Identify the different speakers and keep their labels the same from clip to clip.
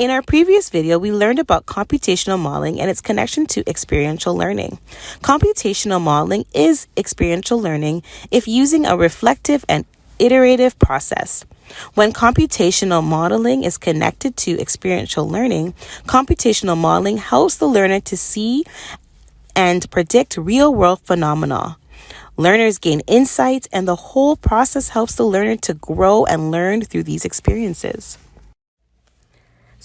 Speaker 1: In our previous video, we learned about computational modeling and its connection to experiential learning. Computational modeling is experiential learning if using a reflective and iterative process. When computational modeling is connected to experiential learning, computational modeling helps the learner to see and predict real world phenomena. Learners gain insights, and the whole process helps the learner to grow and learn through these experiences.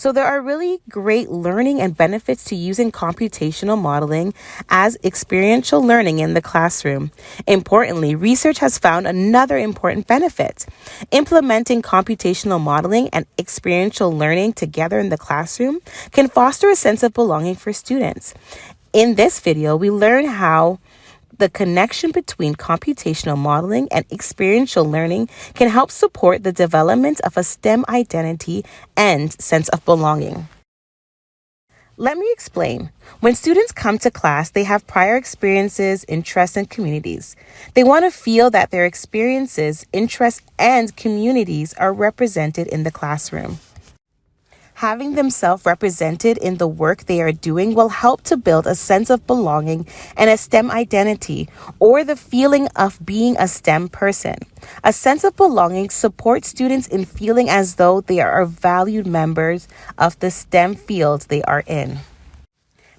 Speaker 1: So, there are really great learning and benefits to using computational modeling as experiential learning in the classroom. Importantly, research has found another important benefit. Implementing computational modeling and experiential learning together in the classroom can foster a sense of belonging for students. In this video, we learn how the connection between computational modeling and experiential learning can help support the development of a STEM identity and sense of belonging. Let me explain. When students come to class, they have prior experiences, interests, and communities. They want to feel that their experiences, interests, and communities are represented in the classroom having themselves represented in the work they are doing will help to build a sense of belonging and a STEM identity or the feeling of being a STEM person. A sense of belonging supports students in feeling as though they are valued members of the STEM fields they are in.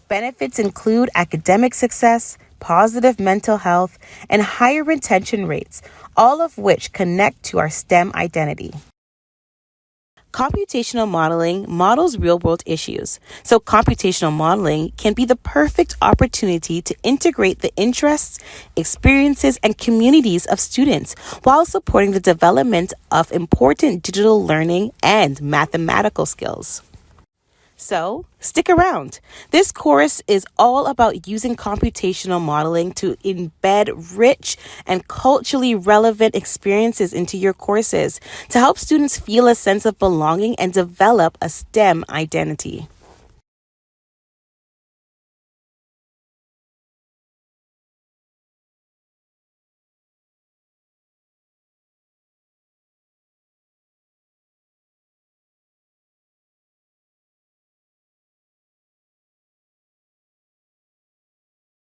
Speaker 1: Benefits include academic success, positive mental health, and higher retention rates, all of which connect to our STEM identity. Computational modeling models real world issues. So, computational modeling can be the perfect opportunity to integrate the interests, experiences, and communities of students while supporting the development of important digital learning and mathematical skills. So, stick around. This course is all about using computational modeling to embed rich and culturally relevant experiences into your courses to help students feel a sense of belonging and develop a STEM identity.